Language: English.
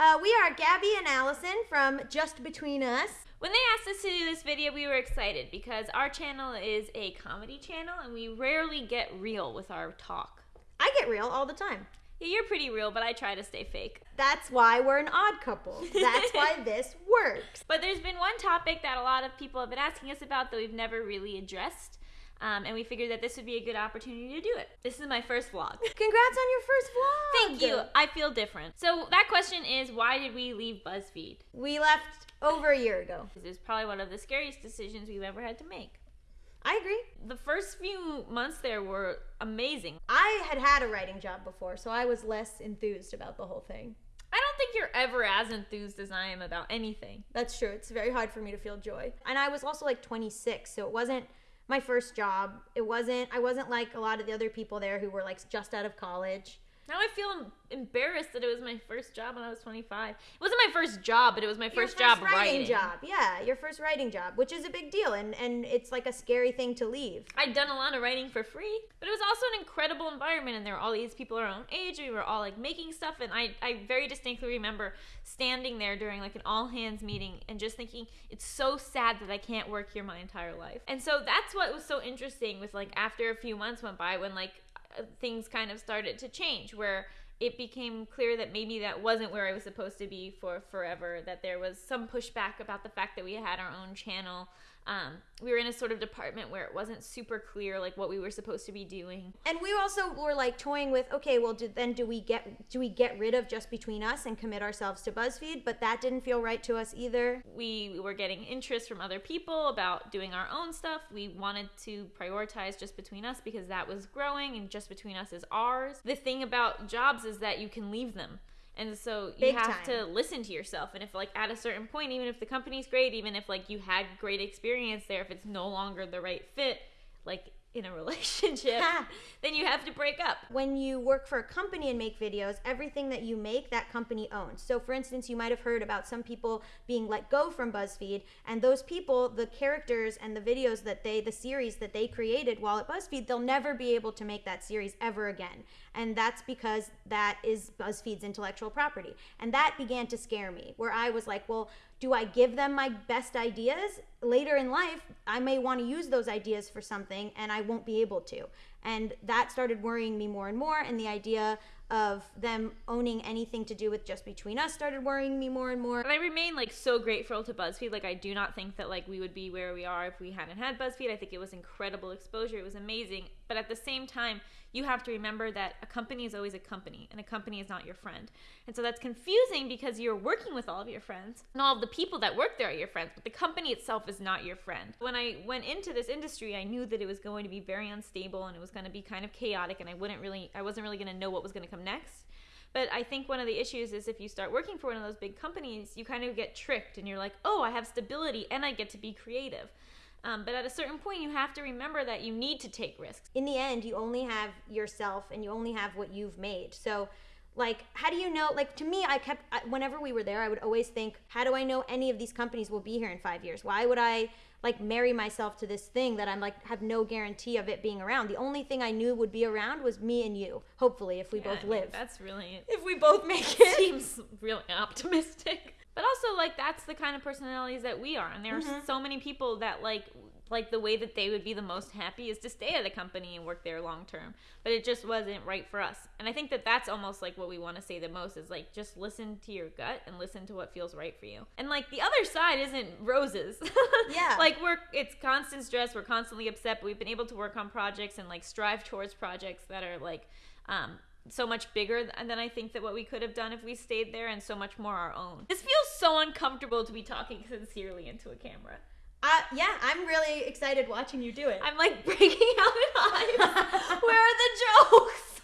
Uh, we are Gabby and Allison from Just Between Us. When they asked us to do this video, we were excited because our channel is a comedy channel and we rarely get real with our talk. I get real all the time. Yeah, you're pretty real, but I try to stay fake. That's why we're an odd couple. That's why this works. But there's been one topic that a lot of people have been asking us about that we've never really addressed. Um, and we figured that this would be a good opportunity to do it. This is my first vlog. Congrats on your first vlog. Thank you. I feel different. So that question is, why did we leave BuzzFeed? We left over a year ago. This is probably one of the scariest decisions we've ever had to make. I agree. The first few months there were amazing. I had had a writing job before, so I was less enthused about the whole thing. I don't think you're ever as enthused as I am about anything. That's true. It's very hard for me to feel joy. And I was also like 26, so it wasn't my first job. It wasn't I wasn't like a lot of the other people there who were like just out of college. Now I feel embarrassed that it was my first job when I was 25. It wasn't my first job, but it was my first, your job writing, writing. job. Yeah, your first writing job, which is a big deal and and it's like a scary thing to leave. I'd done a lot of writing for free, but it was also an incredible environment and there were all these people our own age. We were all like making stuff and I I very distinctly remember standing there during like an all hands meeting and just thinking it's so sad that I can't work here my entire life. And so that's what was so interesting was like after a few months went by when like things kind of started to change where it became clear that maybe that wasn't where I was supposed to be for forever, that there was some pushback about the fact that we had our own channel. Um, we were in a sort of department where it wasn't super clear like what we were supposed to be doing. And we also were like toying with, okay, well, do, then do we get do we get rid of just between us and commit ourselves to BuzzFeed? But that didn't feel right to us either. We were getting interest from other people about doing our own stuff. We wanted to prioritize just between us because that was growing, and just between us is ours. The thing about jobs is that you can leave them. And so you Big have time. to listen to yourself. And if like at a certain point, even if the company's great, even if like you had great experience there, if it's no longer the right fit, like in a relationship, then you have to break up. When you work for a company and make videos, everything that you make, that company owns. So, for instance, you might have heard about some people being let go from BuzzFeed, and those people, the characters and the videos that they, the series that they created while at BuzzFeed, they'll never be able to make that series ever again. And that's because that is BuzzFeed's intellectual property. And that began to scare me, where I was like, well, do I give them my best ideas? Later in life, I may want to use those ideas for something and I won't be able to. And that started worrying me more and more. And the idea of them owning anything to do with just between us started worrying me more and more. And I remain like so grateful to BuzzFeed. Like I do not think that like we would be where we are if we hadn't had BuzzFeed. I think it was incredible exposure. It was amazing. But at the same time, you have to remember that a company is always a company and a company is not your friend. And so that's confusing because you're working with all of your friends and all of the people that work there are your friends, but the company itself is not your friend. When I went into this industry, I knew that it was going to be very unstable and it was going to be kind of chaotic and I wouldn't really I wasn't really going to know what was going to come next. But I think one of the issues is if you start working for one of those big companies, you kind of get tricked and you're like, oh, I have stability and I get to be creative. Um, but at a certain point, you have to remember that you need to take risks. In the end, you only have yourself and you only have what you've made. So, like, how do you know? Like, to me, I kept, whenever we were there, I would always think, how do I know any of these companies will be here in five years? Why would I, like, marry myself to this thing that I'm, like, have no guarantee of it being around? The only thing I knew would be around was me and you, hopefully, if we Yeah, both live. That's really If we both make it. seems really optimistic. But also, like, that's the kind of personalities that we are. And there are Mm-hmm. so many people that, like, like the way that they would be the most happy is to stay at a company and work there long term. But it just wasn't right for us. And I think that that's almost like what we want to say the most is like just listen to your gut and listen to what feels right for you. And like the other side isn't roses. Yeah. like we're it's constant stress. We're constantly upset. But we've been able to work on projects and like strive towards projects that are like um, so much bigger th- than I think that what we could have done if we stayed there, and so much more our own. This feels so uncomfortable to be talking sincerely into a camera. Uh, yeah, I'm really excited watching you do it. I'm like breaking out in hives. Where are the jokes?